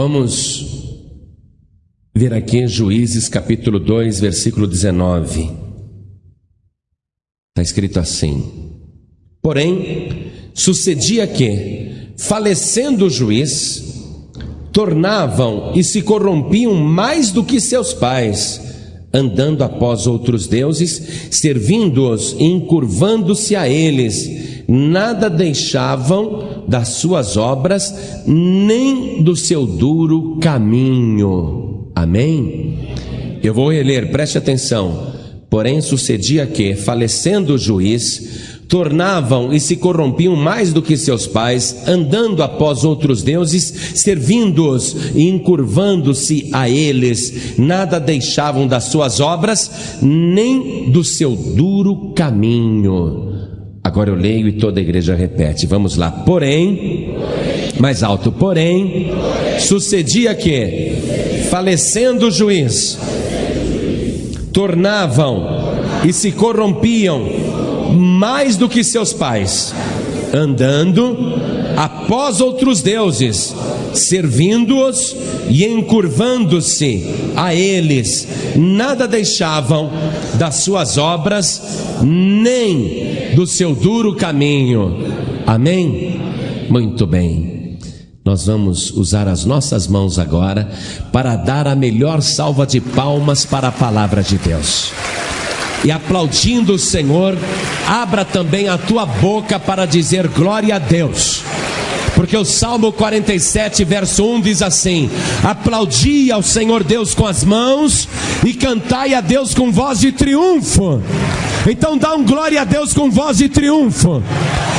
Vamos ver aqui Juízes capítulo 2, versículo 19. Está escrito assim: Porém, sucedia que, falecendo o juiz, tornavam e se corrompiam mais do que seus pais, andando após outros deuses, servindo-os e encurvando-se a eles, nada deixavam das suas obras, nem do seu duro caminho. Amém? Eu vou reler, preste atenção. Porém, sucedia que, falecendo o juiz, tornavam e se corrompiam mais do que seus pais, andando após outros deuses, servindo-os e encurvando-se a eles, nada deixavam das suas obras, nem do seu duro caminho. Agora eu leio e toda a igreja repete. Vamos lá. Porém, mais alto, porém, sucedia que, falecendo o juiz, tornavam e se corrompiam mais do que seus pais, andando após outros deuses, servindo-os e encurvando-se a eles, nada deixavam das suas obras, nem do seu duro caminho. Amém? Muito bem. Nós vamos usar as nossas mãos agora para dar a melhor salva de palmas para a palavra de Deus e aplaudindo o Senhor, abra também a tua boca para dizer glória a Deus. Porque o Salmo 47, verso 1 diz assim: Aplaudi ao Senhor Deus com as mãos e cantai a Deus com voz de triunfo. Então dá um glória a Deus com voz de triunfo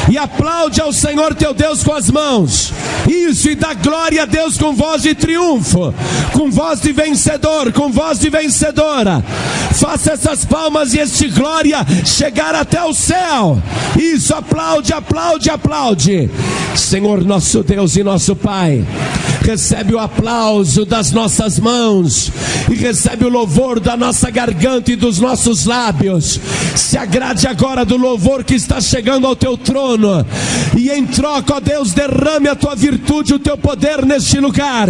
e aplaude ao Senhor teu Deus com as mãos. Isso, e dá glória a Deus com voz de triunfo, com voz de vencedor, com voz de vencedora. Faça essas palmas e este glória chegar até o céu. Isso, aplaude, aplaude, aplaude. Senhor nosso Deus e nosso Pai recebe o aplauso das nossas mãos e recebe o louvor da nossa garganta e dos nossos lábios. Se agrade agora do louvor que está chegando ao teu trono e em troca, ó Deus, derrame a tua virtude, o teu poder neste lugar.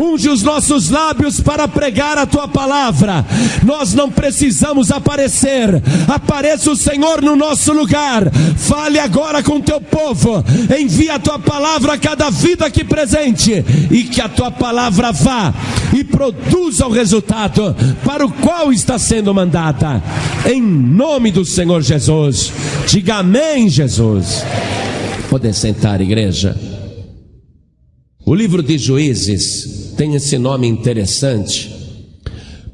Unge os nossos lábios para pregar a tua palavra. Nós não precisamos aparecer. Apareça o Senhor no nosso lugar. Fale agora com o teu povo. Envia a tua palavra a cada vida aqui presente e que a tua palavra vá e produza o resultado para o qual está sendo mandada. Em nome do Senhor Jesus. Diga amém, Jesus. Poder sentar, igreja. O livro de Juízes tem esse nome interessante,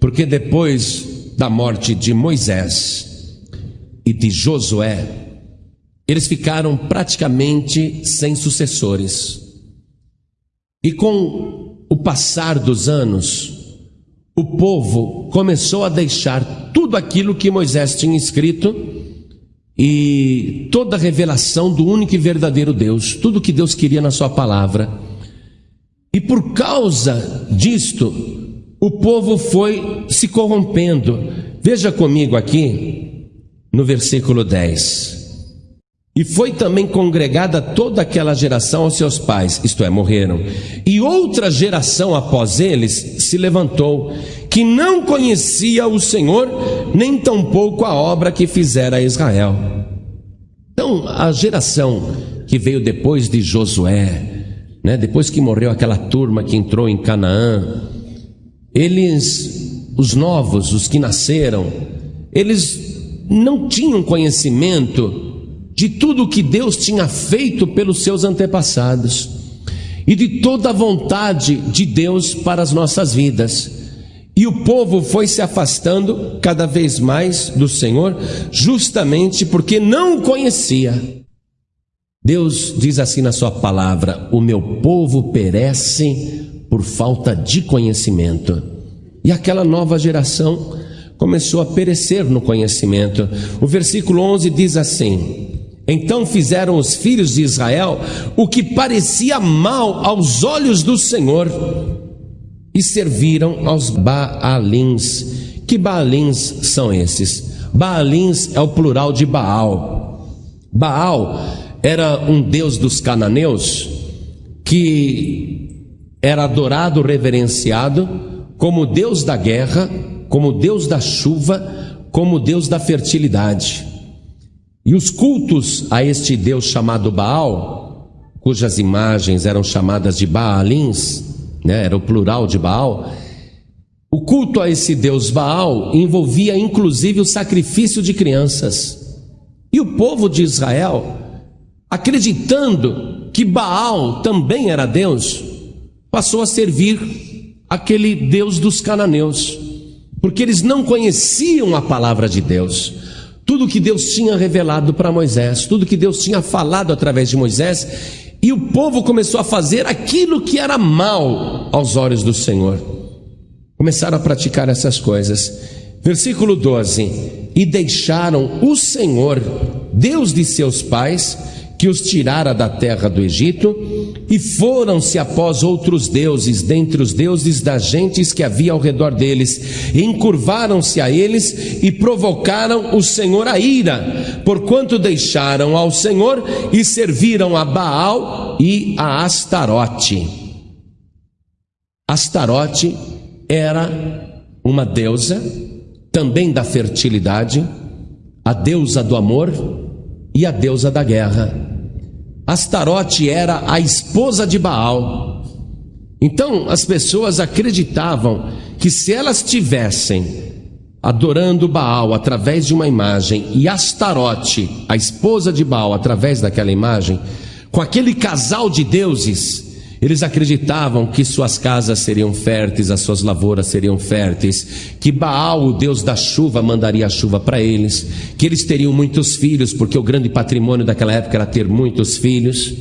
porque depois da morte de Moisés e de Josué, eles ficaram praticamente sem sucessores. E com o passar dos anos, o povo começou a deixar tudo aquilo que Moisés tinha escrito e toda a revelação do único e verdadeiro Deus, tudo que Deus queria na Sua palavra. E por causa disto, o povo foi se corrompendo. Veja comigo aqui no versículo 10. E foi também congregada toda aquela geração aos seus pais, isto é, morreram. E outra geração após eles se levantou, que não conhecia o Senhor, nem tampouco a obra que fizera a Israel. Então, a geração que veio depois de Josué, né, depois que morreu aquela turma que entrou em Canaã, eles, os novos, os que nasceram, eles não tinham conhecimento de tudo o que Deus tinha feito pelos seus antepassados e de toda a vontade de Deus para as nossas vidas. E o povo foi se afastando cada vez mais do Senhor, justamente porque não o conhecia. Deus diz assim na Sua palavra: O meu povo perece por falta de conhecimento. E aquela nova geração começou a perecer no conhecimento. O versículo 11 diz assim: então fizeram os filhos de Israel o que parecia mal aos olhos do Senhor e serviram aos Baalins. Que Baalins são esses? Baalins é o plural de Baal. Baal era um deus dos cananeus que era adorado, reverenciado como Deus da guerra, como Deus da chuva, como Deus da fertilidade. E os cultos a este Deus chamado Baal, cujas imagens eram chamadas de Baalins, né, era o plural de Baal, o culto a esse Deus Baal envolvia inclusive o sacrifício de crianças. E o povo de Israel, acreditando que Baal também era Deus, passou a servir aquele Deus dos cananeus, porque eles não conheciam a palavra de Deus. Tudo que Deus tinha revelado para Moisés, tudo que Deus tinha falado através de Moisés, e o povo começou a fazer aquilo que era mal aos olhos do Senhor. Começaram a praticar essas coisas. Versículo 12: E deixaram o Senhor, Deus de seus pais, que os tirara da terra do Egito, e foram-se após outros deuses, dentre os deuses das gentes que havia ao redor deles, encurvaram-se a eles e provocaram o Senhor a ira, porquanto deixaram ao Senhor e serviram a Baal e a Astarote. Astarote era uma deusa, também da fertilidade, a deusa do amor e a deusa da guerra. Astarote era a esposa de Baal. Então as pessoas acreditavam que se elas tivessem adorando Baal através de uma imagem e Astarote, a esposa de Baal, através daquela imagem, com aquele casal de deuses, eles acreditavam que suas casas seriam férteis, as suas lavouras seriam férteis, que Baal, o deus da chuva, mandaria a chuva para eles, que eles teriam muitos filhos, porque o grande patrimônio daquela época era ter muitos filhos.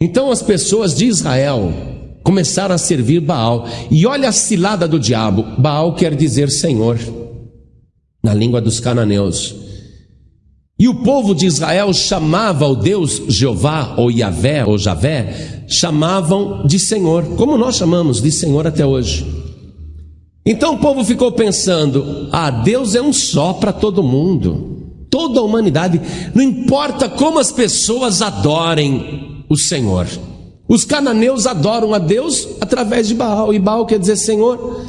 Então as pessoas de Israel começaram a servir Baal, e olha a cilada do diabo: Baal quer dizer Senhor, na língua dos cananeus. E o povo de Israel chamava o Deus Jeová, ou Yahvé, ou Javé, chamavam de Senhor, como nós chamamos de Senhor até hoje. Então o povo ficou pensando: ah, Deus é um só para todo mundo, toda a humanidade, não importa como as pessoas adorem o Senhor. Os cananeus adoram a Deus através de Baal, e Baal quer dizer Senhor,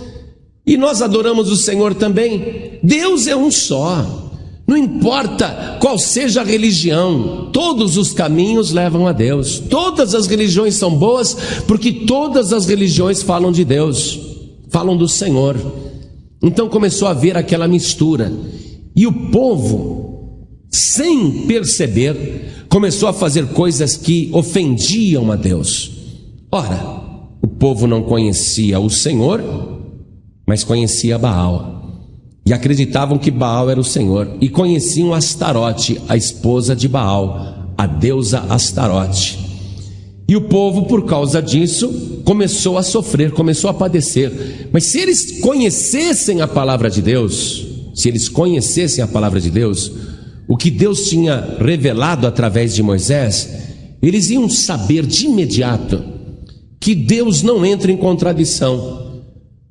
e nós adoramos o Senhor também. Deus é um só. Não importa qual seja a religião, todos os caminhos levam a Deus. Todas as religiões são boas, porque todas as religiões falam de Deus, falam do Senhor. Então começou a haver aquela mistura. E o povo, sem perceber, começou a fazer coisas que ofendiam a Deus. Ora, o povo não conhecia o Senhor, mas conhecia Baal e acreditavam que Baal era o Senhor e conheciam Astarote, a esposa de Baal, a deusa Astarote. E o povo, por causa disso, começou a sofrer, começou a padecer. Mas se eles conhecessem a palavra de Deus, se eles conhecessem a palavra de Deus, o que Deus tinha revelado através de Moisés, eles iam saber de imediato que Deus não entra em contradição.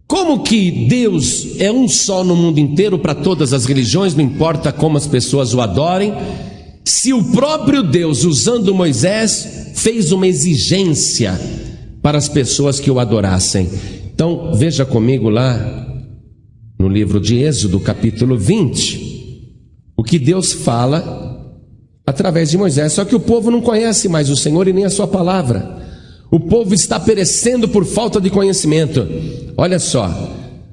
Como que Deus é um só no mundo inteiro para todas as religiões, não importa como as pessoas o adorem, se o próprio Deus, usando Moisés, fez uma exigência para as pessoas que o adorassem. Então, veja comigo lá no livro de Êxodo, capítulo 20, o que Deus fala através de Moisés. Só que o povo não conhece mais o Senhor e nem a sua palavra. O povo está perecendo por falta de conhecimento. Olha só,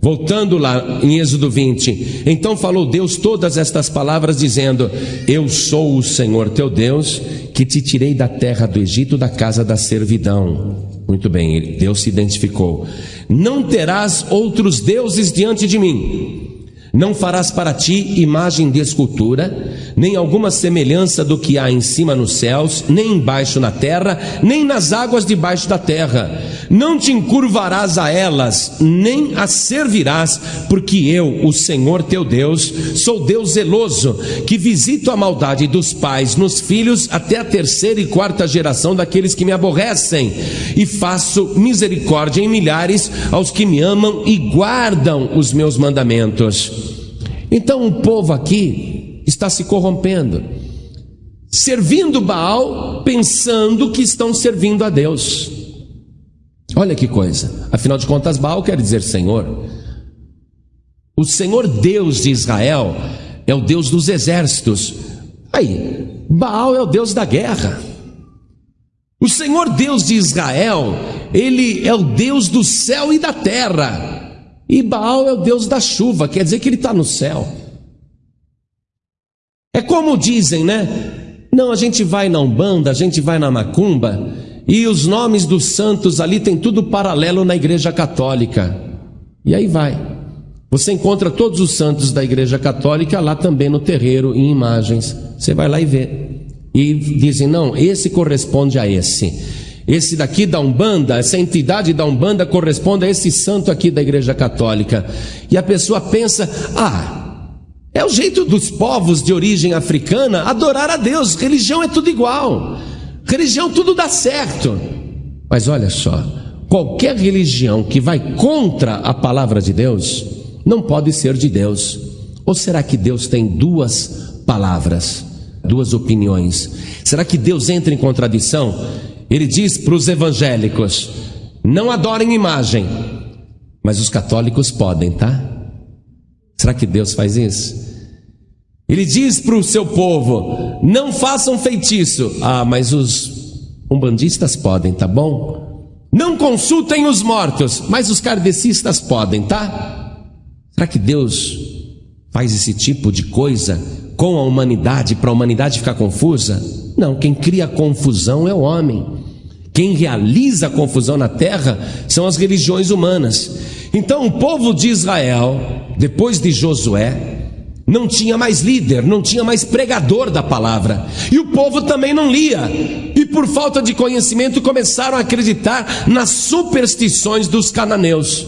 voltando lá em Êxodo 20. Então falou Deus todas estas palavras, dizendo: Eu sou o Senhor teu Deus, que te tirei da terra do Egito, da casa da servidão. Muito bem, Deus se identificou. Não terás outros deuses diante de mim. Não farás para ti imagem de escultura, nem alguma semelhança do que há em cima nos céus, nem embaixo na terra, nem nas águas debaixo da terra. Não te encurvarás a elas, nem as servirás, porque eu, o Senhor teu Deus, sou Deus zeloso, que visito a maldade dos pais nos filhos até a terceira e quarta geração daqueles que me aborrecem, e faço misericórdia em milhares aos que me amam e guardam os meus mandamentos. Então o povo aqui está se corrompendo, servindo Baal, pensando que estão servindo a Deus. Olha que coisa. Afinal de contas, Baal quer dizer Senhor. O Senhor Deus de Israel é o Deus dos exércitos. Aí, Baal é o Deus da guerra. O Senhor Deus de Israel, ele é o Deus do céu e da terra. E Baal é o Deus da chuva, quer dizer que ele está no céu. É como dizem, né? Não, a gente vai na Umbanda, a gente vai na Macumba, e os nomes dos santos ali tem tudo paralelo na Igreja Católica. E aí vai. Você encontra todos os santos da Igreja Católica lá também no terreiro, em imagens. Você vai lá e vê. E dizem, não, esse corresponde a esse. Esse daqui da Umbanda, essa entidade da Umbanda corresponde a esse santo aqui da Igreja Católica. E a pessoa pensa, ah, é o jeito dos povos de origem africana adorar a Deus. Religião é tudo igual. Religião tudo dá certo. Mas olha só, qualquer religião que vai contra a palavra de Deus não pode ser de Deus. Ou será que Deus tem duas palavras, duas opiniões? Será que Deus entra em contradição? Ele diz para os evangélicos: não adorem imagem, mas os católicos podem, tá? Será que Deus faz isso? Ele diz para o seu povo: não façam feitiço. Ah, mas os umbandistas podem, tá bom? Não consultem os mortos, mas os kardecistas podem, tá? Será que Deus faz esse tipo de coisa com a humanidade para a humanidade ficar confusa? Não, quem cria confusão é o homem. Quem realiza a confusão na terra são as religiões humanas. Então, o povo de Israel, depois de Josué, não tinha mais líder, não tinha mais pregador da palavra, e o povo também não lia, e por falta de conhecimento começaram a acreditar nas superstições dos cananeus.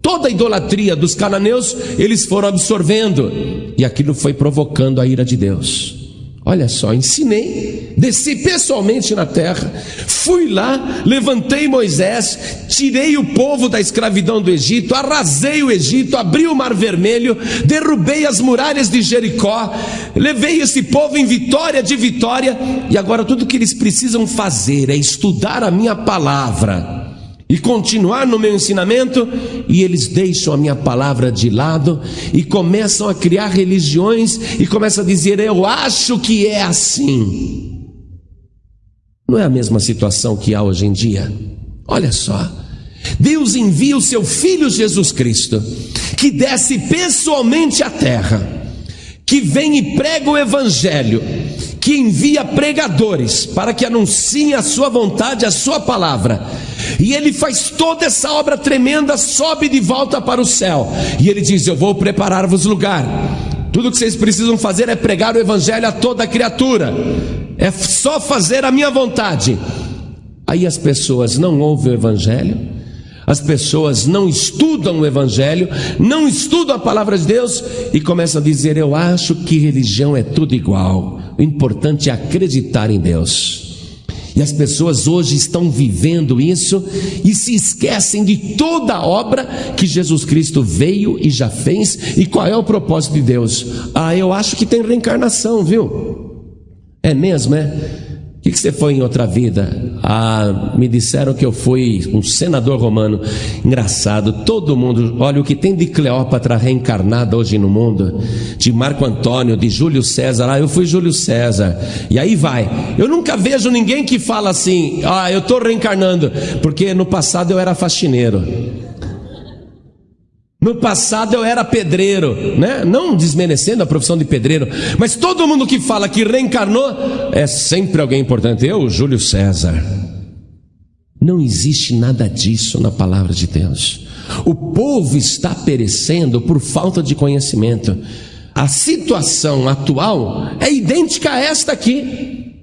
Toda a idolatria dos cananeus eles foram absorvendo, e aquilo foi provocando a ira de Deus. Olha só, ensinei, desci pessoalmente na terra, fui lá, levantei Moisés, tirei o povo da escravidão do Egito, arrasei o Egito, abri o mar vermelho, derrubei as muralhas de Jericó, levei esse povo em vitória de vitória, e agora tudo que eles precisam fazer é estudar a minha palavra e continuar no meu ensinamento, e eles deixam a minha palavra de lado e começam a criar religiões e começam a dizer: Eu acho que é assim. Não é a mesma situação que há hoje em dia? Olha só. Deus envia o seu Filho Jesus Cristo, que desce pessoalmente à terra, que vem e prega o Evangelho, que envia pregadores para que anunciem a sua vontade, a sua palavra e ele faz toda essa obra tremenda, sobe de volta para o céu. E ele diz: Eu vou preparar-vos lugar. Tudo que vocês precisam fazer é pregar o evangelho a toda criatura. É só fazer a minha vontade. Aí as pessoas não ouvem o evangelho, as pessoas não estudam o Evangelho, não estudam a palavra de Deus e começam a dizer: Eu acho que religião é tudo igual. O importante é acreditar em Deus. E as pessoas hoje estão vivendo isso e se esquecem de toda a obra que Jesus Cristo veio e já fez. E qual é o propósito de Deus? Ah, eu acho que tem reencarnação, viu? É mesmo, é? O que, que, você foi em outra vida? Ah, me disseram que eu fui um senador romano. Engraçado, todo mundo, olha o que tem de Cleópatra reencarnada hoje no mundo, de Marco Antônio, de Júlio César. Ah, eu fui Júlio César. E aí vai. Eu nunca vejo ninguém que fala assim, ah, eu estou reencarnando, porque no passado eu era faxineiro. No passado eu era pedreiro, né? Não desmerecendo a profissão de pedreiro, mas todo mundo que fala que reencarnou é sempre alguém importante. Eu, Júlio César. Não existe nada disso na palavra de Deus. O povo está perecendo por falta de conhecimento. A situação atual é idêntica a esta aqui.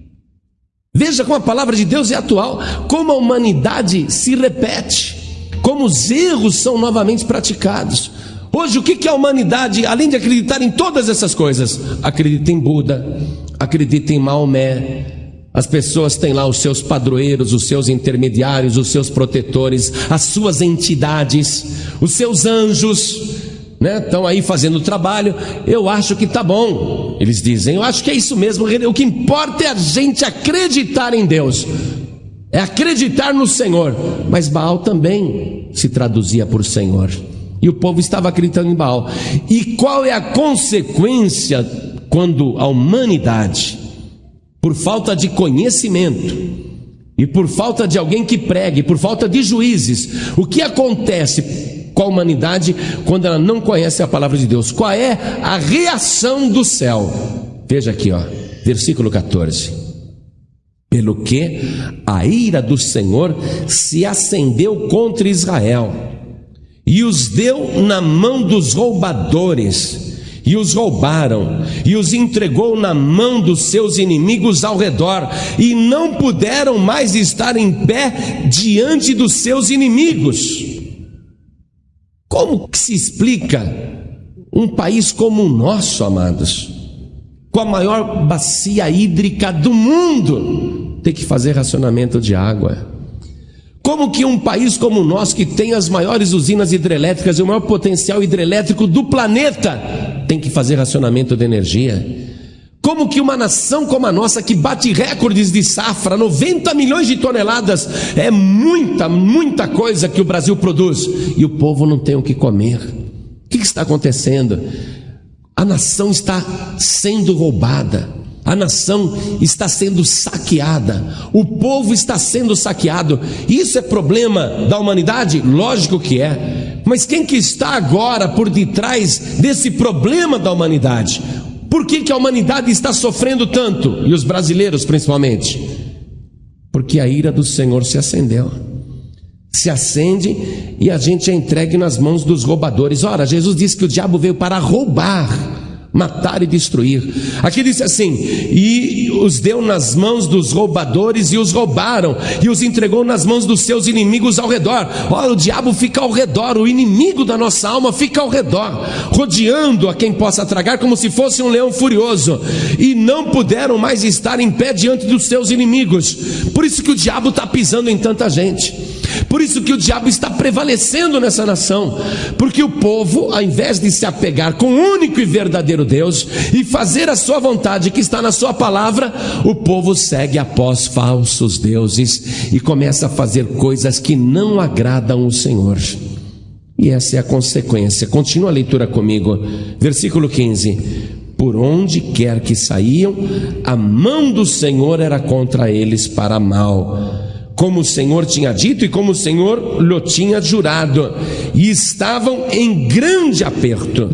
Veja como a palavra de Deus é atual, como a humanidade se repete como os erros são novamente praticados. Hoje, o que, que a humanidade, além de acreditar em todas essas coisas, acredita em Buda, acredita em Maomé. As pessoas têm lá os seus padroeiros, os seus intermediários, os seus protetores, as suas entidades, os seus anjos, né? Estão aí fazendo o trabalho. Eu acho que tá bom. Eles dizem, eu acho que é isso mesmo. O que importa é a gente acreditar em Deus. É acreditar no Senhor. Mas Baal também se traduzia por Senhor. E o povo estava acreditando em Baal. E qual é a consequência quando a humanidade, por falta de conhecimento, e por falta de alguém que pregue, por falta de juízes, o que acontece com a humanidade quando ela não conhece a palavra de Deus? Qual é a reação do céu? Veja aqui, ó, versículo 14. Pelo que a ira do Senhor se acendeu contra Israel e os deu na mão dos roubadores, e os roubaram, e os entregou na mão dos seus inimigos ao redor, e não puderam mais estar em pé diante dos seus inimigos. Como que se explica um país como o nosso, amados, com a maior bacia hídrica do mundo, ter que fazer racionamento de água? Como que um país como o nosso, que tem as maiores usinas hidrelétricas e o maior potencial hidrelétrico do planeta, tem que fazer racionamento de energia? Como que uma nação como a nossa, que bate recordes de safra, 90 milhões de toneladas, é muita, muita coisa que o Brasil produz, e o povo não tem o que comer? O que está acontecendo? A nação está sendo roubada. A nação está sendo saqueada, o povo está sendo saqueado. Isso é problema da humanidade? Lógico que é. Mas quem que está agora por detrás desse problema da humanidade? Por que, que a humanidade está sofrendo tanto? E os brasileiros principalmente? Porque a ira do Senhor se acendeu. Se acende e a gente é entregue nas mãos dos roubadores. Ora, Jesus disse que o diabo veio para roubar matar e destruir. Aqui diz assim: e os deu nas mãos dos roubadores e os roubaram, e os entregou nas mãos dos seus inimigos ao redor. Olha, o diabo fica ao redor, o inimigo da nossa alma fica ao redor, rodeando a quem possa tragar como se fosse um leão furioso, e não puderam mais estar em pé diante dos seus inimigos. Por isso que o diabo está pisando em tanta gente. Por isso que o diabo está prevalecendo nessa nação, porque o povo, ao invés de se apegar com o único e verdadeiro Deus e fazer a sua vontade que está na sua palavra, o povo segue após falsos deuses e começa a fazer coisas que não agradam o Senhor. E essa é a consequência. Continua a leitura comigo. Versículo 15. Por onde quer que saíam, a mão do Senhor era contra eles para mal como o Senhor tinha dito e como o Senhor lhe tinha jurado, e estavam em grande aperto.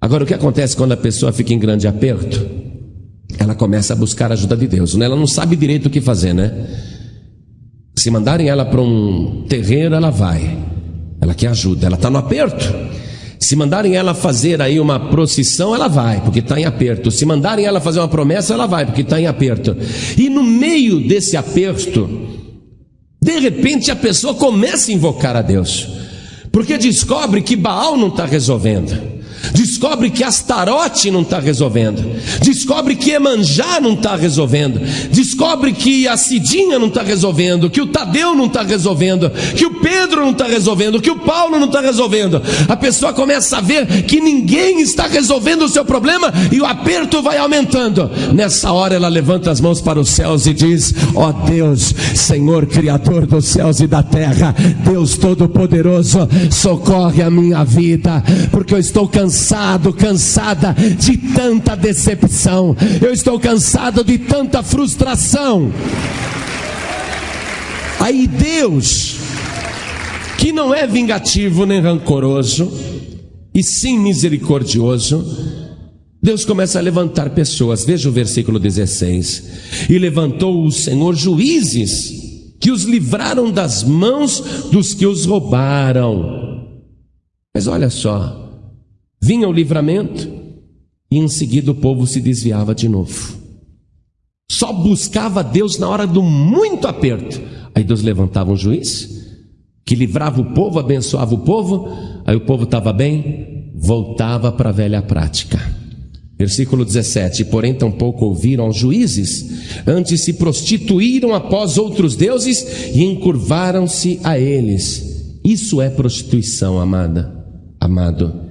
Agora, o que acontece quando a pessoa fica em grande aperto? Ela começa a buscar a ajuda de Deus, né? ela não sabe direito o que fazer, né? Se mandarem ela para um terreiro, ela vai, ela quer ajuda, ela está no aperto. Se mandarem ela fazer aí uma procissão, ela vai, porque está em aperto. Se mandarem ela fazer uma promessa, ela vai, porque está em aperto. E no meio desse aperto, de repente a pessoa começa a invocar a Deus, porque descobre que Baal não está resolvendo. Descobre que Astarote não está resolvendo. Descobre que Emanjá não está resolvendo. Descobre que a Cidinha não está resolvendo. Que o Tadeu não está resolvendo. Que o Pedro não está resolvendo. Que o Paulo não está resolvendo. A pessoa começa a ver que ninguém está resolvendo o seu problema e o aperto vai aumentando. Nessa hora ela levanta as mãos para os céus e diz: Ó oh Deus, Senhor Criador dos céus e da terra, Deus Todo-Poderoso, socorre a minha vida, porque eu estou cansado cansado, cansada de tanta decepção. Eu estou cansado de tanta frustração. Aí Deus, que não é vingativo nem rancoroso, e sim misericordioso, Deus começa a levantar pessoas. Veja o versículo 16: E levantou o Senhor juízes que os livraram das mãos dos que os roubaram. Mas olha só, Vinha o livramento e em seguida o povo se desviava de novo. Só buscava Deus na hora do muito aperto. Aí Deus levantava um juiz que livrava o povo, abençoava o povo. Aí o povo estava bem, voltava para a velha prática. Versículo 17: Porém, tampouco ouviram aos juízes, antes se prostituíram após outros deuses e encurvaram-se a eles. Isso é prostituição, amada, amado.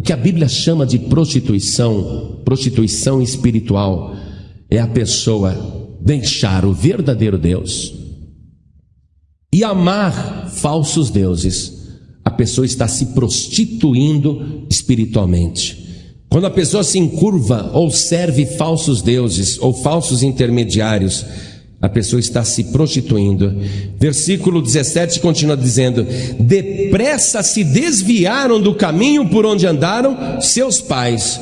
O que a Bíblia chama de prostituição, prostituição espiritual, é a pessoa deixar o verdadeiro Deus e amar falsos deuses, a pessoa está se prostituindo espiritualmente. Quando a pessoa se encurva ou serve falsos deuses ou falsos intermediários, a pessoa está se prostituindo. Versículo 17 continua dizendo: Depressa se desviaram do caminho por onde andaram seus pais.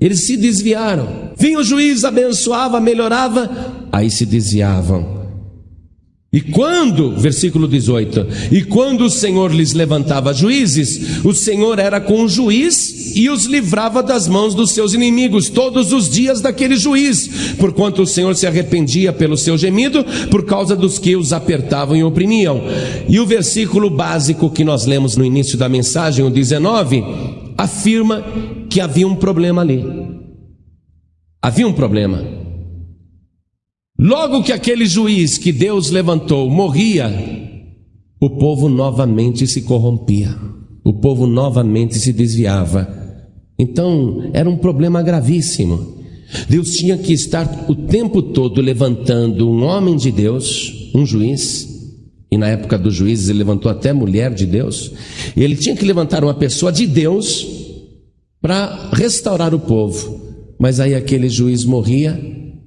Eles se desviaram. Vinha o juiz, abençoava, melhorava, aí se desviavam. E quando, versículo 18, e quando o Senhor lhes levantava juízes, o Senhor era com o juiz e os livrava das mãos dos seus inimigos todos os dias daquele juiz, porquanto o Senhor se arrependia pelo seu gemido por causa dos que os apertavam e oprimiam. E o versículo básico que nós lemos no início da mensagem, o 19, afirma que havia um problema ali. Havia um problema. Logo que aquele juiz que Deus levantou morria, o povo novamente se corrompia, o povo novamente se desviava. Então era um problema gravíssimo. Deus tinha que estar o tempo todo levantando um homem de Deus, um juiz, e na época dos juízes ele levantou até mulher de Deus. Ele tinha que levantar uma pessoa de Deus para restaurar o povo. Mas aí aquele juiz morria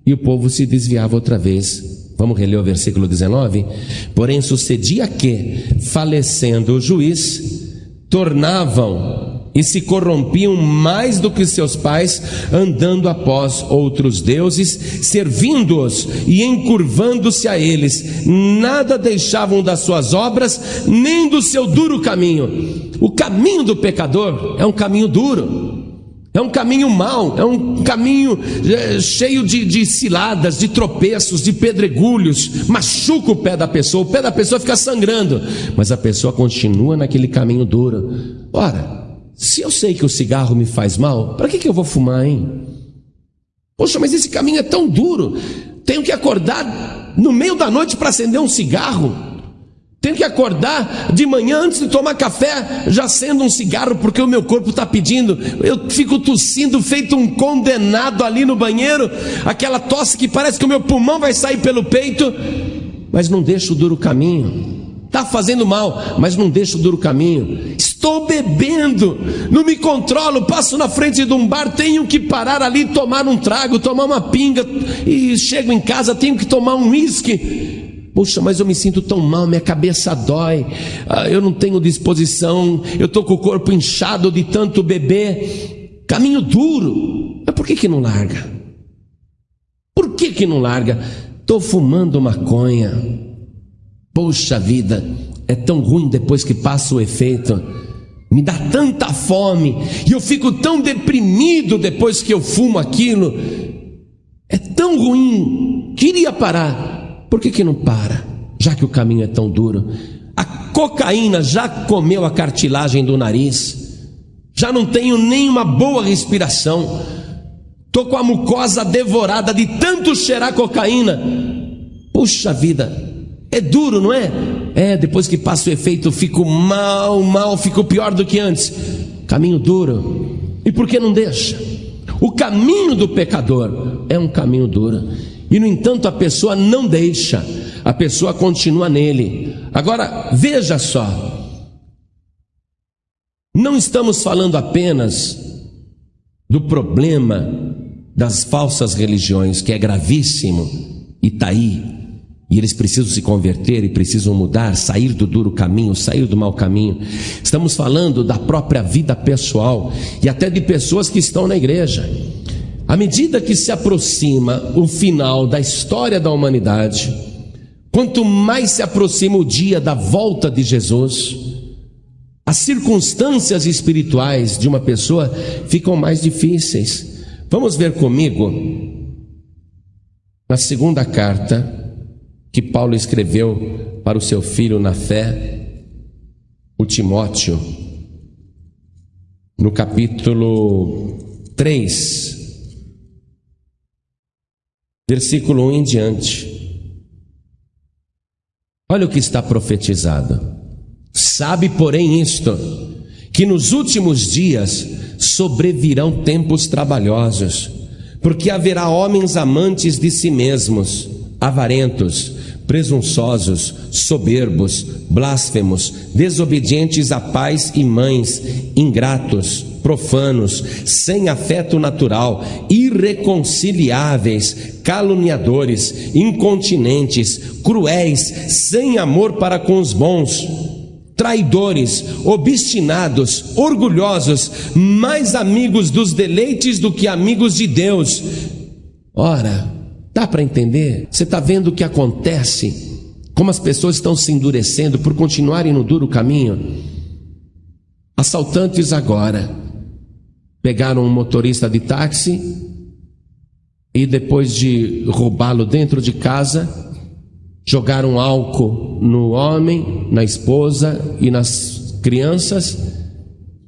e o povo se desviava outra vez. Vamos reler o versículo 19? Porém, sucedia que, falecendo o juiz, tornavam e se corrompiam mais do que seus pais, andando após outros deuses, servindo-os e encurvando-se a eles. Nada deixavam das suas obras, nem do seu duro caminho. O caminho do pecador é um caminho duro. É um caminho mau, é um caminho é, cheio de, de ciladas, de tropeços, de pedregulhos, machuca o pé da pessoa, o pé da pessoa fica sangrando, mas a pessoa continua naquele caminho duro. Ora, se eu sei que o cigarro me faz mal, para que, que eu vou fumar, hein? Poxa, mas esse caminho é tão duro, tenho que acordar no meio da noite para acender um cigarro. Tenho que acordar de manhã antes de tomar café, já sendo um cigarro, porque o meu corpo está pedindo. Eu fico tossindo, feito um condenado ali no banheiro, aquela tosse que parece que o meu pulmão vai sair pelo peito, mas não deixo o duro caminho. Está fazendo mal, mas não deixo o duro caminho. Estou bebendo, não me controlo, passo na frente de um bar, tenho que parar ali, tomar um trago, tomar uma pinga, e chego em casa, tenho que tomar um uísque Puxa, mas eu me sinto tão mal, minha cabeça dói, ah, eu não tenho disposição, eu estou com o corpo inchado de tanto beber. Caminho duro. Mas por que, que não larga? Por que, que não larga? Estou fumando maconha. Poxa vida, é tão ruim depois que passa o efeito. Me dá tanta fome e eu fico tão deprimido depois que eu fumo aquilo. É tão ruim. Queria parar por que, que não para? Já que o caminho é tão duro. A cocaína já comeu a cartilagem do nariz. Já não tenho nem uma boa respiração. Tô com a mucosa devorada de tanto cheirar cocaína. Puxa vida, é duro, não é? É, depois que passa o efeito, fico mal, mal, fico pior do que antes. Caminho duro. E por que não deixa? O caminho do pecador é um caminho duro. E no entanto a pessoa não deixa, a pessoa continua nele. Agora, veja só, não estamos falando apenas do problema das falsas religiões, que é gravíssimo e está aí, e eles precisam se converter e precisam mudar, sair do duro caminho, sair do mau caminho. Estamos falando da própria vida pessoal e até de pessoas que estão na igreja. À medida que se aproxima o final da história da humanidade, quanto mais se aproxima o dia da volta de Jesus, as circunstâncias espirituais de uma pessoa ficam mais difíceis. Vamos ver comigo na segunda carta que Paulo escreveu para o seu filho na fé, o Timóteo, no capítulo 3, versículo 1 em diante. Olha o que está profetizado. Sabe, porém, isto, que nos últimos dias sobrevirão tempos trabalhosos, porque haverá homens amantes de si mesmos, avarentos, presunçosos, soberbos, blasfemos, desobedientes a pais e mães, ingratos, profanos, sem afeto natural, irreconciliáveis, caluniadores, incontinentes, cruéis, sem amor para com os bons, traidores, obstinados, orgulhosos, mais amigos dos deleites do que amigos de Deus. Ora, dá para entender? Você está vendo o que acontece? Como as pessoas estão se endurecendo por continuarem no duro caminho? Assaltantes agora pegaram um motorista de táxi e depois de roubá-lo dentro de casa, jogaram álcool no homem, na esposa e nas crianças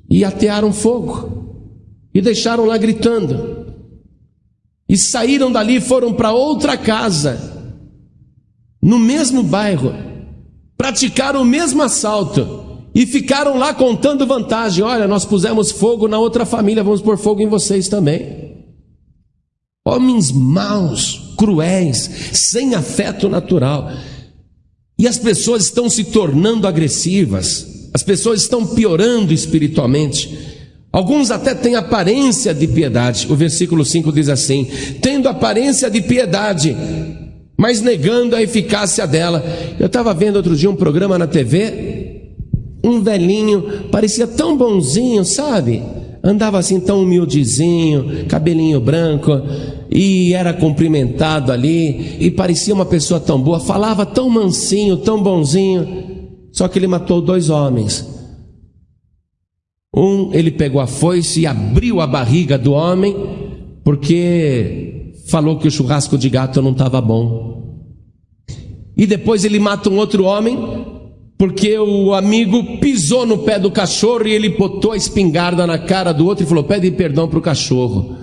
e atearam fogo e deixaram lá gritando. E saíram dali foram para outra casa, no mesmo bairro, praticaram o mesmo assalto e ficaram lá contando vantagem. Olha, nós pusemos fogo na outra família, vamos pôr fogo em vocês também. Homens maus, cruéis, sem afeto natural. E as pessoas estão se tornando agressivas, as pessoas estão piorando espiritualmente. Alguns até têm aparência de piedade. O versículo 5 diz assim: tendo aparência de piedade, mas negando a eficácia dela. Eu estava vendo outro dia um programa na TV, um velhinho, parecia tão bonzinho, sabe? Andava assim tão humildezinho, cabelinho branco, e era cumprimentado ali, e parecia uma pessoa tão boa, falava tão mansinho, tão bonzinho, só que ele matou dois homens. Um, ele pegou a foice e abriu a barriga do homem, porque falou que o churrasco de gato não estava bom. E depois ele mata um outro homem, porque o amigo pisou no pé do cachorro e ele botou a espingarda na cara do outro e falou: Pede perdão para o cachorro.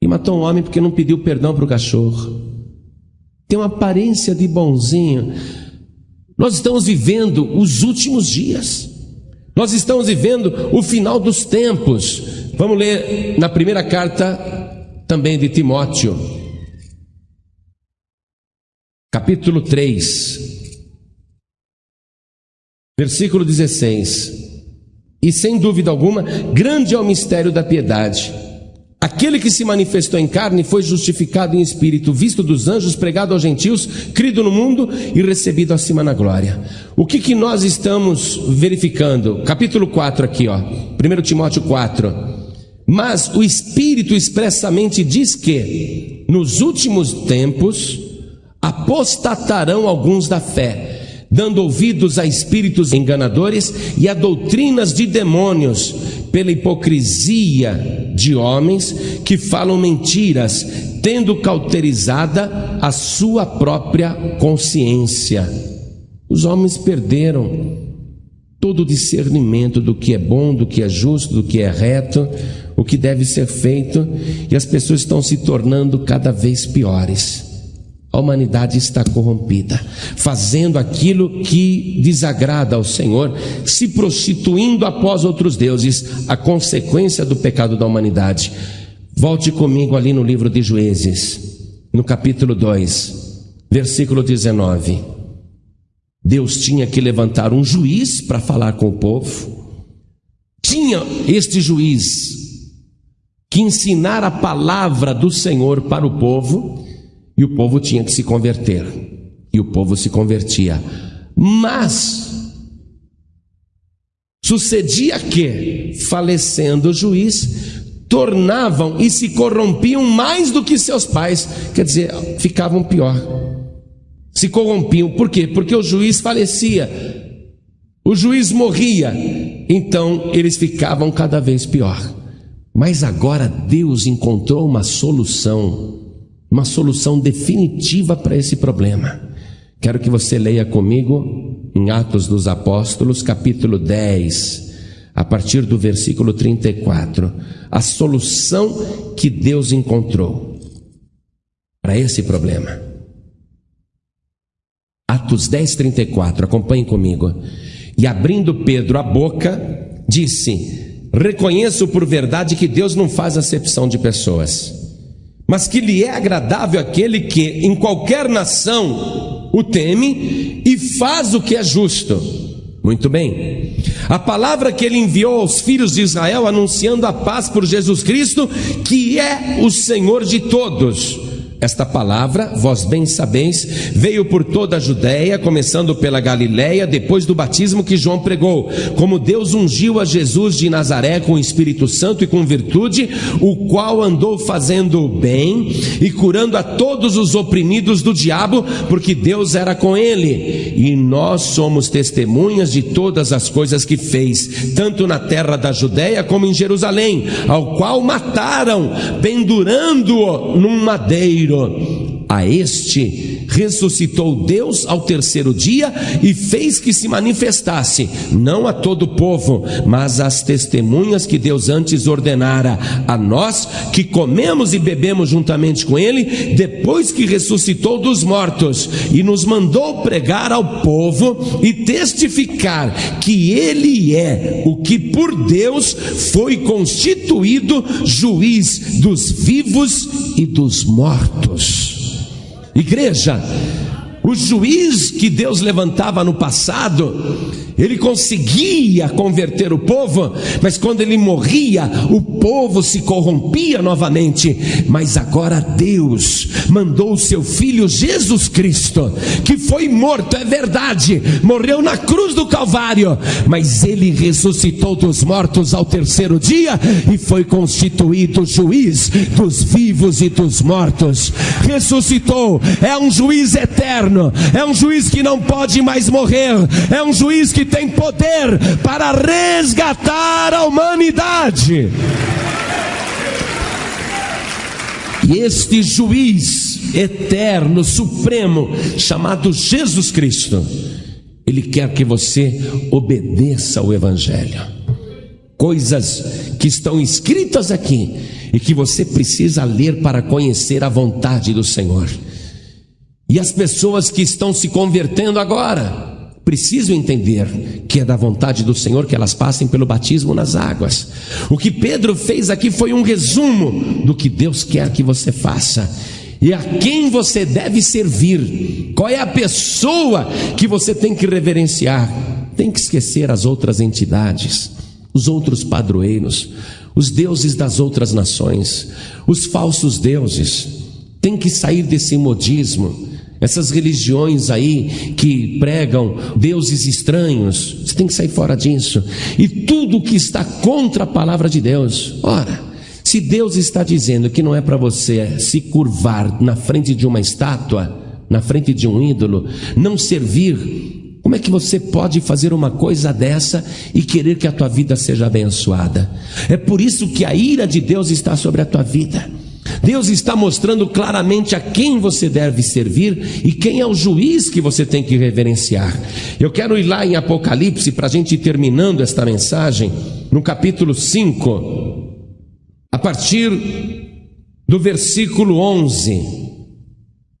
E matou um homem porque não pediu perdão para o cachorro. Tem uma aparência de bonzinho. Nós estamos vivendo os últimos dias. Nós estamos vivendo o final dos tempos. Vamos ler na primeira carta também de Timóteo, capítulo 3. Versículo 16. E sem dúvida alguma, grande é o mistério da piedade. Aquele que se manifestou em carne foi justificado em espírito, visto dos anjos, pregado aos gentios, crido no mundo e recebido acima na glória. O que, que nós estamos verificando? Capítulo 4 aqui, ó. 1 Timóteo 4. Mas o Espírito expressamente diz que, nos últimos tempos, apostatarão alguns da fé dando ouvidos a espíritos enganadores e a doutrinas de demônios, pela hipocrisia de homens que falam mentiras, tendo cauterizada a sua própria consciência. Os homens perderam todo o discernimento do que é bom, do que é justo, do que é reto, o que deve ser feito, e as pessoas estão se tornando cada vez piores a humanidade está corrompida, fazendo aquilo que desagrada ao Senhor, se prostituindo após outros deuses, a consequência do pecado da humanidade. Volte comigo ali no livro de Juízes, no capítulo 2, versículo 19. Deus tinha que levantar um juiz para falar com o povo, tinha este juiz que ensinar a palavra do Senhor para o povo, e o povo tinha que se converter. E o povo se convertia. Mas sucedia que, falecendo o juiz, tornavam e se corrompiam mais do que seus pais, quer dizer, ficavam pior. Se corrompiam, por quê? Porque o juiz falecia, o juiz morria, então eles ficavam cada vez pior. Mas agora Deus encontrou uma solução uma solução definitiva para esse problema. Quero que você leia comigo em Atos dos Apóstolos, capítulo 10, a partir do versículo 34, a solução que Deus encontrou para esse problema. Atos 10, 34, acompanhe comigo. E abrindo Pedro a boca, disse: Reconheço por verdade que Deus não faz acepção de pessoas mas que lhe é agradável aquele que, em qualquer nação, o teme e faz o que é justo. Muito bem. A palavra que ele enviou aos filhos de Israel anunciando a paz por Jesus Cristo, que é o Senhor de todos. Esta palavra, vós bem sabeis, veio por toda a Judéia, começando pela Galiléia, depois do batismo que João pregou. Como Deus ungiu a Jesus de Nazaré com o Espírito Santo e com virtude, o qual andou fazendo bem e curando a todos os oprimidos do diabo, porque Deus era com ele. E nós somos testemunhas de todas as coisas que fez, tanto na terra da Judéia como em Jerusalém, ao qual mataram, pendurando-o num madeiro a este ressuscitou Deus ao terceiro dia e fez que se manifestasse, não a todo o povo, mas às testemunhas que Deus antes ordenara a nós que comemos e bebemos juntamente com Ele, depois que ressuscitou dos mortos, e nos mandou pregar ao povo e testificar que Ele é o que por Deus foi constituído juiz dos vivos e dos mortos. Igreja, o juiz que Deus levantava no passado, ele conseguia converter o povo, mas quando ele morria, o povo se corrompia novamente. Mas agora Deus mandou o seu filho Jesus Cristo, que foi morto, é verdade, morreu na cruz do Calvário, mas ele ressuscitou dos mortos ao terceiro dia e foi constituído juiz dos vivos e dos mortos. Ressuscitou, é um juiz eterno, é um juiz que não pode mais morrer, é um juiz que tem poder para resgatar a humanidade. E este juiz eterno, supremo, chamado Jesus Cristo, ele quer que você obedeça ao Evangelho. Coisas que estão escritas aqui e que você precisa ler para conhecer a vontade do Senhor. E as pessoas que estão se convertendo agora, precisam entender que é da vontade do Senhor que elas passem pelo batismo nas águas. O que Pedro fez aqui foi um resumo do que Deus quer que você faça. E a quem você deve servir? Qual é a pessoa que você tem que reverenciar? Tem que esquecer as outras entidades, os outros padroeiros, os deuses das outras nações, os falsos deuses. Tem que sair desse modismo essas religiões aí que pregam deuses estranhos, você tem que sair fora disso. E tudo que está contra a palavra de Deus. Ora, se Deus está dizendo que não é para você se curvar na frente de uma estátua, na frente de um ídolo, não servir, como é que você pode fazer uma coisa dessa e querer que a tua vida seja abençoada? É por isso que a ira de Deus está sobre a tua vida. Deus está mostrando claramente a quem você deve servir e quem é o juiz que você tem que reverenciar. Eu quero ir lá em Apocalipse para a gente ir terminando esta mensagem, no capítulo 5, a partir do versículo 11.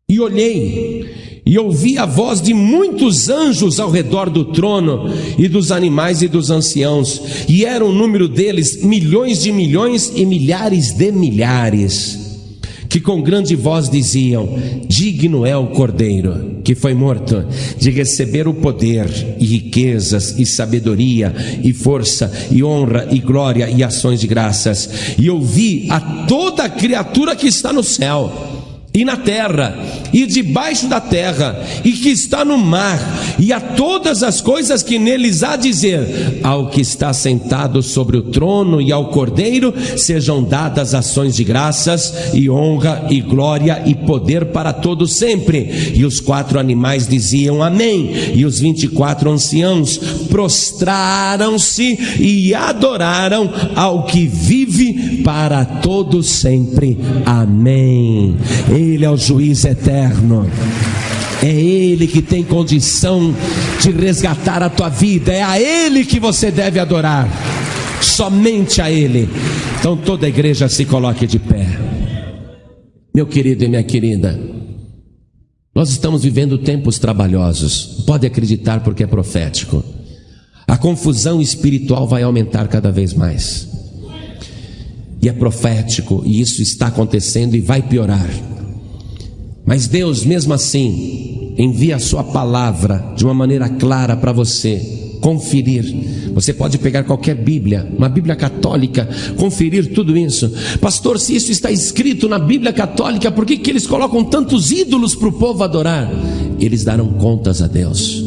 E olhei, e ouvi a voz de muitos anjos ao redor do trono, e dos animais e dos anciãos, e era o número deles milhões de milhões e milhares de milhares que com grande voz diziam: Digno é o Cordeiro, que foi morto, de receber o poder, e riquezas, e sabedoria, e força, e honra, e glória, e ações de graças. E ouvi a toda criatura que está no céu e na terra, e debaixo da terra, e que está no mar, e a todas as coisas que neles há dizer, ao que está sentado sobre o trono e ao cordeiro, sejam dadas ações de graças, e honra, e glória, e poder para todos sempre. E os quatro animais diziam amém, e os vinte e quatro anciãos prostraram-se e adoraram ao que vive para todos sempre. Amém. Ele é o juiz eterno. É Ele que tem condição de resgatar a tua vida. É a Ele que você deve adorar. Somente a Ele. Então toda a igreja se coloque de pé. Meu querido e minha querida, nós estamos vivendo tempos trabalhosos. Pode acreditar porque é profético. A confusão espiritual vai aumentar cada vez mais. E é profético, e isso está acontecendo e vai piorar. Mas Deus, mesmo assim, envia a sua palavra de uma maneira clara para você conferir. Você pode pegar qualquer Bíblia, uma Bíblia católica, conferir tudo isso. Pastor, se isso está escrito na Bíblia católica, por que, que eles colocam tantos ídolos para o povo adorar? Eles darão contas a Deus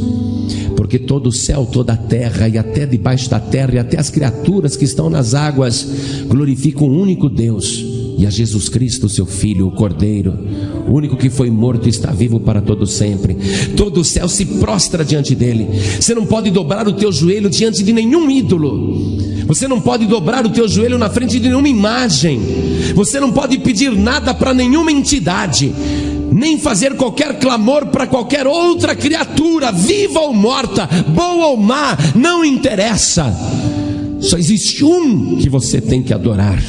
porque todo o céu, toda a terra e até debaixo da terra e até as criaturas que estão nas águas glorificam o único Deus e a Jesus Cristo, seu Filho, o Cordeiro, o único que foi morto e está vivo para todo sempre. Todo o céu se prostra diante dele. Você não pode dobrar o teu joelho diante de nenhum ídolo. Você não pode dobrar o teu joelho na frente de nenhuma imagem. Você não pode pedir nada para nenhuma entidade nem fazer qualquer clamor para qualquer outra criatura, viva ou morta, boa ou má, não interessa. Só existe um que você tem que adorar.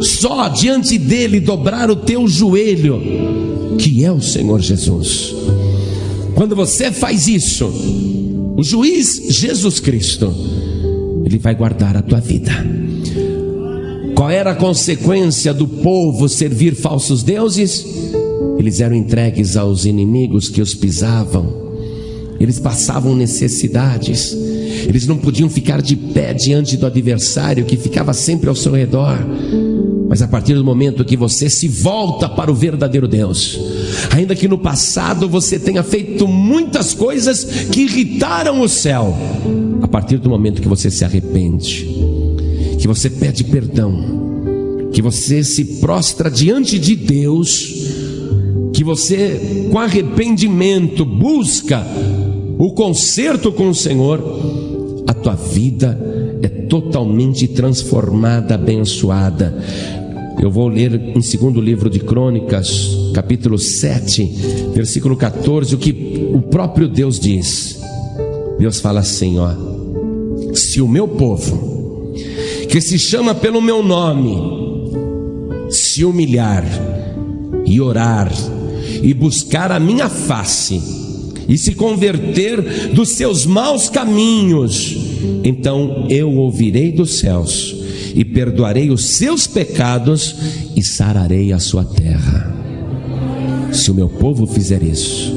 Só diante dele dobrar o teu joelho, que é o Senhor Jesus. Quando você faz isso, o juiz Jesus Cristo, ele vai guardar a tua vida. Qual era a consequência do povo servir falsos deuses? Eles eram entregues aos inimigos que os pisavam, eles passavam necessidades, eles não podiam ficar de pé diante do adversário que ficava sempre ao seu redor. Mas a partir do momento que você se volta para o verdadeiro Deus, ainda que no passado você tenha feito muitas coisas que irritaram o céu, a partir do momento que você se arrepende, que você pede perdão, que você se prostra diante de Deus, que você, com arrependimento, busca o conserto com o Senhor, a tua vida é totalmente transformada, abençoada. Eu vou ler em segundo livro de Crônicas, capítulo 7, versículo 14, o que o próprio Deus diz. Deus fala assim, ó: Se o meu povo, que se chama pelo meu nome, se humilhar e orar e buscar a minha face e se converter dos seus maus caminhos, então eu ouvirei dos céus e perdoarei os seus pecados e sararei a sua terra. Se o meu povo fizer isso,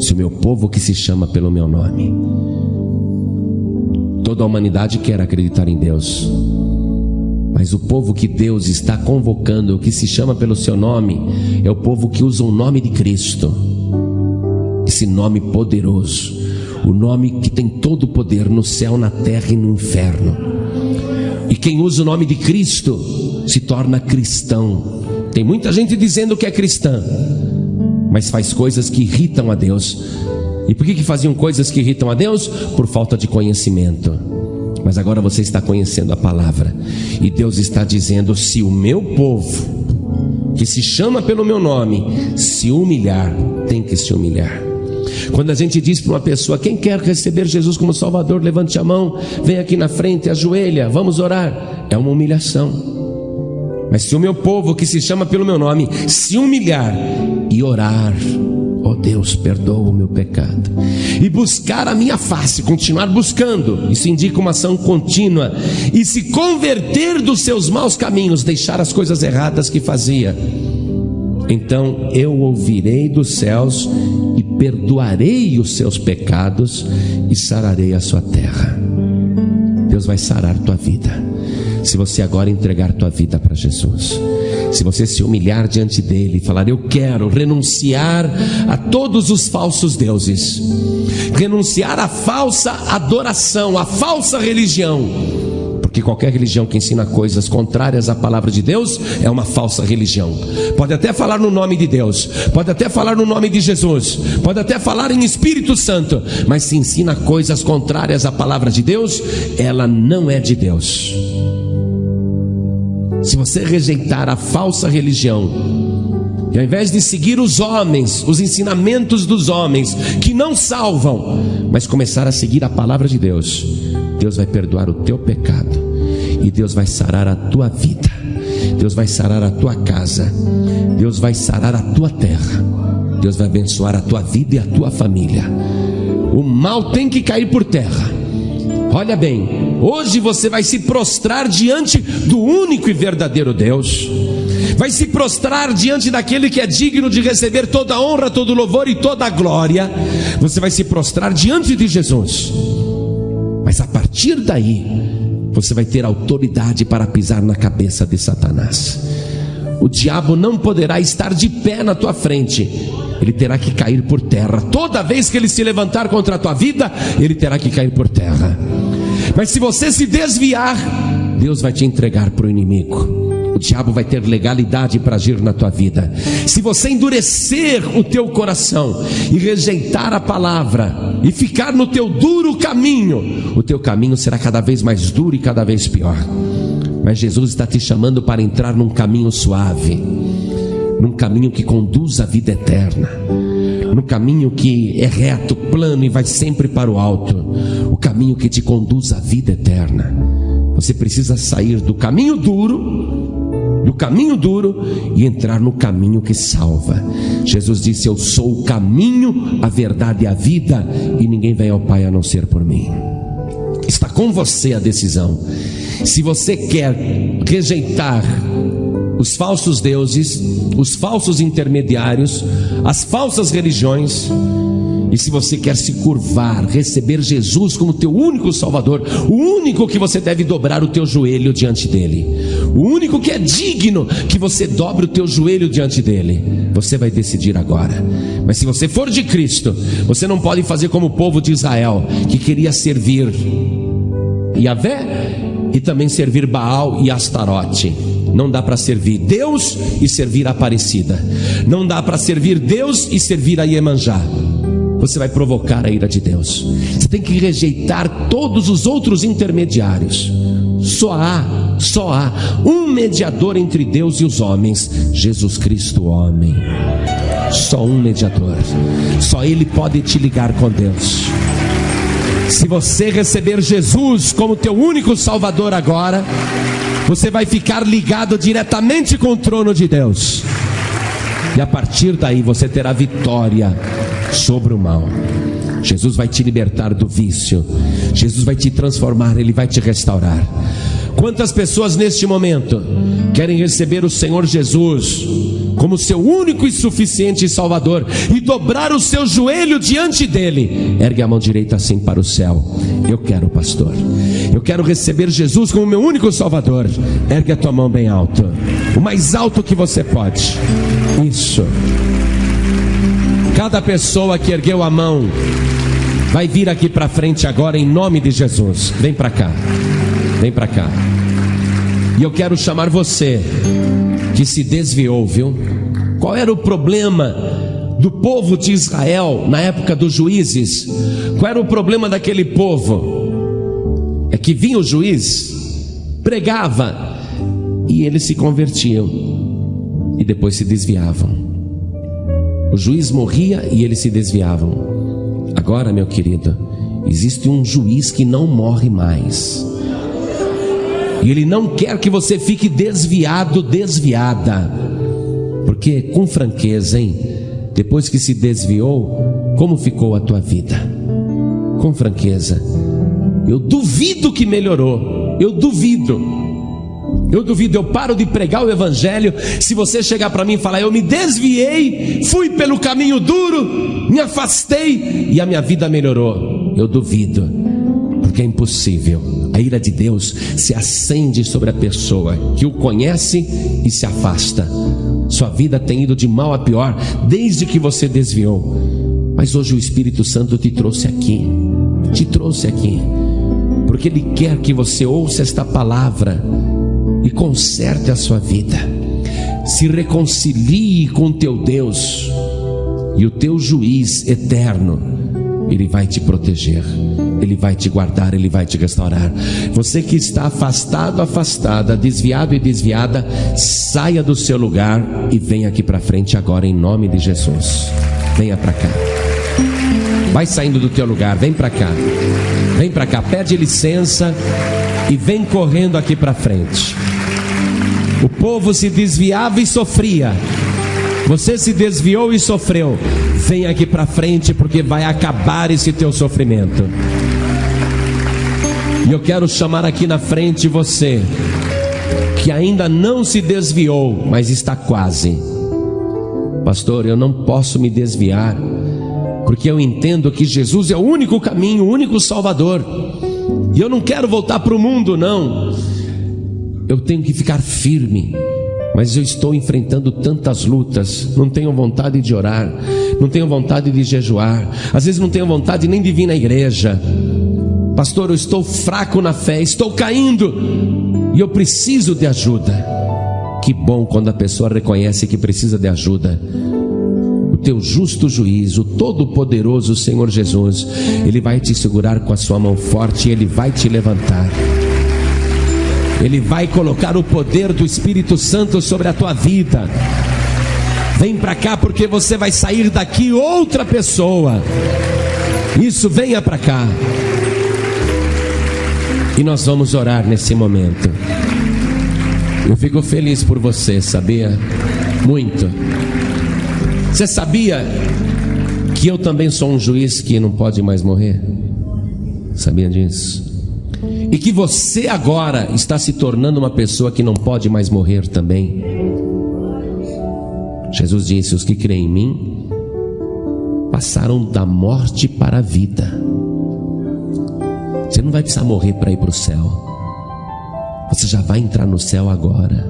se o meu povo que se chama pelo meu nome, toda a humanidade quer acreditar em Deus, mas o povo que Deus está convocando, que se chama pelo seu nome, é o povo que usa o nome de Cristo. Esse nome poderoso, o nome que tem todo o poder no céu, na terra e no inferno. E quem usa o nome de Cristo se torna cristão. Tem muita gente dizendo que é cristã, mas faz coisas que irritam a Deus. E por que, que faziam coisas que irritam a Deus? Por falta de conhecimento. Mas agora você está conhecendo a palavra. E Deus está dizendo: se o meu povo, que se chama pelo meu nome, se humilhar, tem que se humilhar. Quando a gente diz para uma pessoa: quem quer receber Jesus como Salvador, levante a mão, vem aqui na frente, ajoelha, vamos orar. É uma humilhação. Mas se o meu povo, que se chama pelo meu nome, se humilhar e orar, oh Deus, perdoa o meu pecado. E buscar a minha face, continuar buscando, isso indica uma ação contínua. E se converter dos seus maus caminhos, deixar as coisas erradas que fazia. Então eu ouvirei dos céus e perdoarei os seus pecados e sararei a sua terra. Deus vai sarar tua vida. Se você agora entregar tua vida para Jesus se você se humilhar diante dele e falar: Eu quero renunciar a todos os falsos deuses, renunciar à falsa adoração, à falsa religião. Porque qualquer religião que ensina coisas contrárias à palavra de Deus é uma falsa religião. Pode até falar no nome de Deus, pode até falar no nome de Jesus, pode até falar em Espírito Santo, mas se ensina coisas contrárias à palavra de Deus, ela não é de Deus. Se você rejeitar a falsa religião, e ao invés de seguir os homens, os ensinamentos dos homens, que não salvam, mas começar a seguir a palavra de Deus, Deus vai perdoar o teu pecado, e Deus vai sarar a tua vida, Deus vai sarar a tua casa, Deus vai sarar a tua terra, Deus vai abençoar a tua vida e a tua família. O mal tem que cair por terra. Olha bem, Hoje você vai se prostrar diante do único e verdadeiro Deus. vai se prostrar diante daquele que é digno de receber toda a honra, todo o louvor e toda a glória. Você vai se prostrar diante de Jesus. Mas a partir daí, você vai ter autoridade para pisar na cabeça de Satanás. O diabo não poderá estar de pé na tua frente, ele terá que cair por terra. Toda vez que ele se levantar contra a tua vida, ele terá que cair por terra. Mas se você se desviar, Deus vai te entregar para o inimigo. O diabo vai ter legalidade para agir na tua vida. Se você endurecer o teu coração e rejeitar a palavra e ficar no teu duro caminho, o teu caminho será cada vez mais duro e cada vez pior. Mas Jesus está te chamando para entrar num caminho suave, num caminho que conduz à vida eterna, no caminho que é reto, plano e vai sempre para o alto, o caminho que te conduz à vida eterna. Você precisa sair do caminho duro do caminho duro e entrar no caminho que salva. Jesus disse: Eu sou o caminho, a verdade e a vida, e ninguém vem ao Pai a não ser por mim. Está com você a decisão. Se você quer rejeitar os falsos deuses, os falsos intermediários, as falsas religiões, e se você quer se curvar, receber Jesus como teu único Salvador, o único que você deve dobrar o teu joelho diante dele, o único que é digno que você dobre o teu joelho diante dele, você vai decidir agora. Mas se você for de Cristo, você não pode fazer como o povo de Israel, que queria servir Yahvé e também servir Baal e Astarote. Não dá para servir Deus e servir a Aparecida. Não dá para servir Deus e servir a Iemanjá você vai provocar a ira de Deus. Você tem que rejeitar todos os outros intermediários. Só há, só há um mediador entre Deus e os homens, Jesus Cristo, homem. Só um mediador. Só ele pode te ligar com Deus. Se você receber Jesus como teu único Salvador agora, você vai ficar ligado diretamente com o trono de Deus. E a partir daí você terá vitória sobre o mal. Jesus vai te libertar do vício. Jesus vai te transformar, ele vai te restaurar. Quantas pessoas neste momento querem receber o Senhor Jesus como seu único e suficiente Salvador e dobrar o seu joelho diante dele? Ergue a mão direita assim para o céu. Eu quero, pastor. Eu quero receber Jesus como meu único Salvador. Ergue a tua mão bem alto. O mais alto que você pode. Isso. Cada pessoa que ergueu a mão vai vir aqui para frente agora em nome de Jesus. Vem para cá. Vem para cá. E eu quero chamar você que se desviou, viu? Qual era o problema do povo de Israel na época dos juízes? Qual era o problema daquele povo? É que vinha o juiz, pregava e eles se convertiam e depois se desviavam. O juiz morria e eles se desviavam. Agora, meu querido, existe um juiz que não morre mais. E ele não quer que você fique desviado, desviada. Porque, com franqueza, hein? Depois que se desviou, como ficou a tua vida? Com franqueza. Eu duvido que melhorou. Eu duvido. Eu duvido, eu paro de pregar o Evangelho. Se você chegar para mim e falar, eu me desviei, fui pelo caminho duro, me afastei e a minha vida melhorou. Eu duvido, porque é impossível. A ira de Deus se acende sobre a pessoa que o conhece e se afasta. Sua vida tem ido de mal a pior desde que você desviou. Mas hoje o Espírito Santo te trouxe aqui, te trouxe aqui, porque Ele quer que você ouça esta palavra e conserte a sua vida. Se reconcilie com teu Deus e o teu juiz eterno, ele vai te proteger. Ele vai te guardar, Ele vai te restaurar. Você que está afastado, afastada, desviado e desviada, saia do seu lugar e venha aqui para frente agora em nome de Jesus. Venha para cá. Vai saindo do teu lugar, vem para cá. Vem para cá, pede licença e vem correndo aqui para frente. O povo se desviava e sofria. Você se desviou e sofreu. Vem aqui para frente porque vai acabar esse teu sofrimento. E eu quero chamar aqui na frente você que ainda não se desviou, mas está quase. Pastor, eu não posso me desviar, porque eu entendo que Jesus é o único caminho, o único Salvador, e eu não quero voltar para o mundo, não. Eu tenho que ficar firme, mas eu estou enfrentando tantas lutas, não tenho vontade de orar, não tenho vontade de jejuar, às vezes não tenho vontade nem de vir na igreja. Pastor, eu estou fraco na fé, estou caindo e eu preciso de ajuda. Que bom quando a pessoa reconhece que precisa de ajuda. O teu justo juiz, o todo-poderoso Senhor Jesus, Ele vai te segurar com a sua mão forte e Ele vai te levantar. Ele vai colocar o poder do Espírito Santo sobre a tua vida. Vem para cá porque você vai sair daqui outra pessoa. Isso, venha para cá. E nós vamos orar nesse momento. Eu fico feliz por você, sabia? Muito. Você sabia que eu também sou um juiz que não pode mais morrer? Sabia disso? E que você agora está se tornando uma pessoa que não pode mais morrer também? Jesus disse: Os que creem em mim passaram da morte para a vida. Você não vai precisar morrer para ir para o céu. Você já vai entrar no céu agora.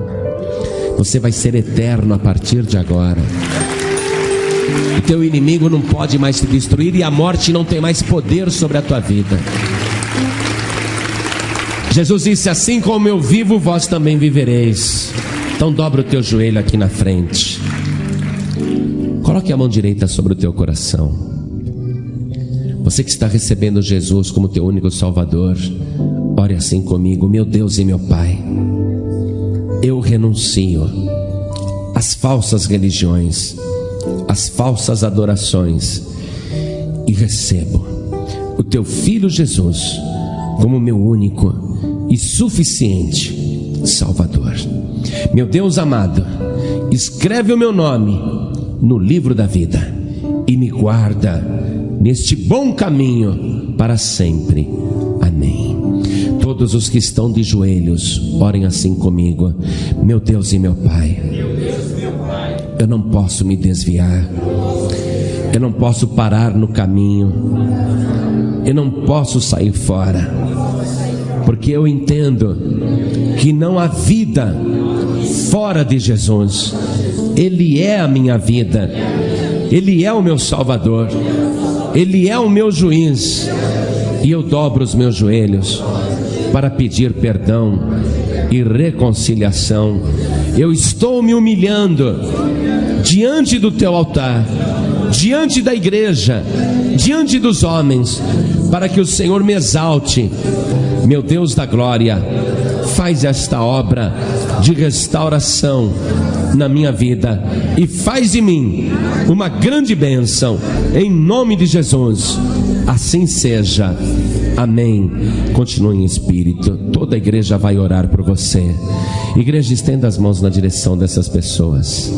Você vai ser eterno a partir de agora. O teu inimigo não pode mais te destruir e a morte não tem mais poder sobre a tua vida. Jesus disse: Assim como eu vivo, vós também vivereis. Então dobra o teu joelho aqui na frente. Coloque a mão direita sobre o teu coração. Você que está recebendo Jesus como teu único Salvador, ore assim comigo, meu Deus e meu Pai. Eu renuncio às falsas religiões, às falsas adorações e recebo o teu filho Jesus como meu único e suficiente Salvador. Meu Deus amado, escreve o meu nome no livro da vida e me guarda neste bom caminho para sempre. Amém. Todos os que estão de joelhos, orem assim comigo. Meu Deus e meu Pai, eu não posso me desviar, eu não posso parar no caminho, eu não posso sair fora, porque eu entendo que não há vida fora de Jesus, Ele é a minha vida, Ele é o meu Salvador. Ele é o meu juiz, e eu dobro os meus joelhos para pedir perdão e reconciliação. Eu estou me humilhando diante do teu altar, diante da igreja, diante dos homens, para que o Senhor me exalte. Meu Deus da glória, faz esta obra de restauração na minha vida e faz de mim uma grande bênção, em nome de Jesus. Assim seja. Amém. Continue em espírito. Toda a igreja vai orar por você. Igreja, estenda as mãos na direção dessas pessoas.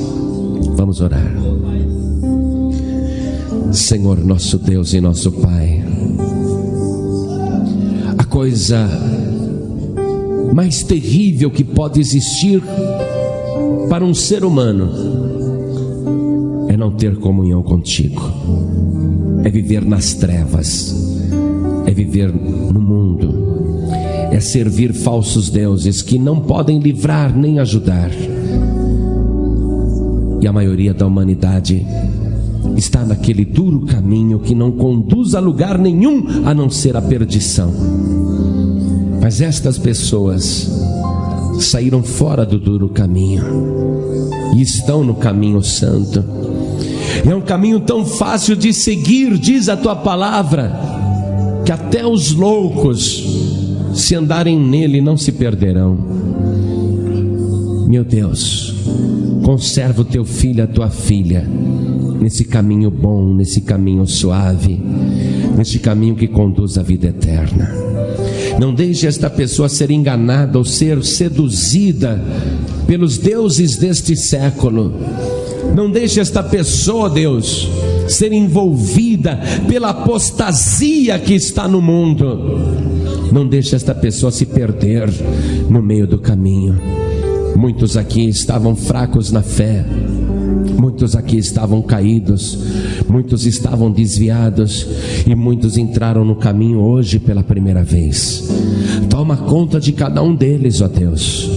Vamos orar. Senhor, nosso Deus e nosso Pai. A coisa mais terrível que pode existir para um ser humano é não ter comunhão contigo, é viver nas trevas, é viver no mundo, é servir falsos deuses que não podem livrar nem ajudar. E a maioria da humanidade está naquele duro caminho que não conduz a lugar nenhum a não ser a perdição. Mas estas pessoas saíram fora do duro caminho e estão no caminho santo. É um caminho tão fácil de seguir, diz a tua palavra, que até os loucos, se andarem nele, não se perderão. Meu Deus, conserva o teu filho, a tua filha, nesse caminho bom, nesse caminho suave, nesse caminho que conduz à vida eterna. Não deixe esta pessoa ser enganada ou ser seduzida pelos deuses deste século. Não deixe esta pessoa, Deus, ser envolvida pela apostasia que está no mundo. Não deixe esta pessoa se perder no meio do caminho. Muitos aqui estavam fracos na fé, muitos aqui estavam caídos, muitos estavam desviados e muitos entraram no caminho hoje pela primeira vez. Toma conta de cada um deles, ó Deus.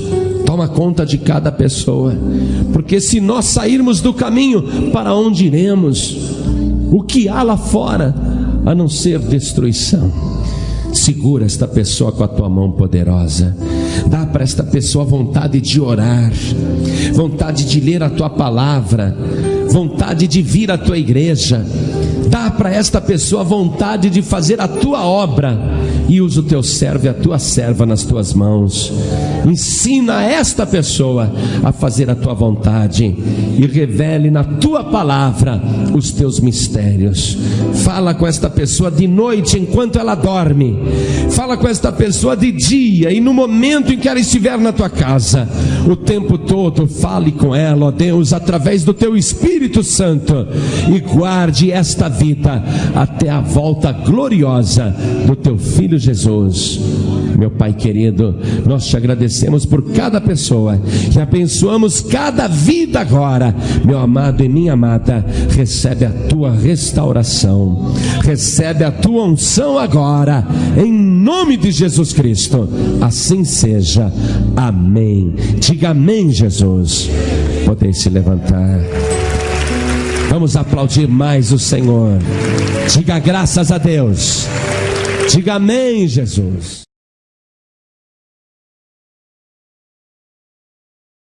Toma conta de cada pessoa, porque se nós sairmos do caminho, para onde iremos? O que há lá fora a não ser destruição? Segura esta pessoa com a tua mão poderosa. Dá para esta pessoa vontade de orar, vontade de ler a tua palavra, vontade de vir à tua igreja. Dá para esta pessoa vontade de fazer a tua obra e usa o teu servo e a tua serva nas tuas mãos. Ensina esta pessoa a fazer a tua vontade e revele na tua palavra os teus mistérios. Fala com esta pessoa de noite enquanto ela dorme. Fala com esta pessoa de dia e no momento em que ela estiver na tua casa. O tempo todo fale com ela, ó Deus, através do teu Espírito Santo e guarde esta vida até a volta gloriosa do teu filho Jesus. Meu Pai querido, nós te agradecemos por cada pessoa e abençoamos cada vida agora. Meu amado e minha amada, recebe a tua restauração, recebe a tua unção agora, em nome de Jesus Cristo. Assim seja. Amém. Diga amém, Jesus. Podem se levantar. Vamos aplaudir mais o Senhor. Diga graças a Deus. Diga amém, Jesus.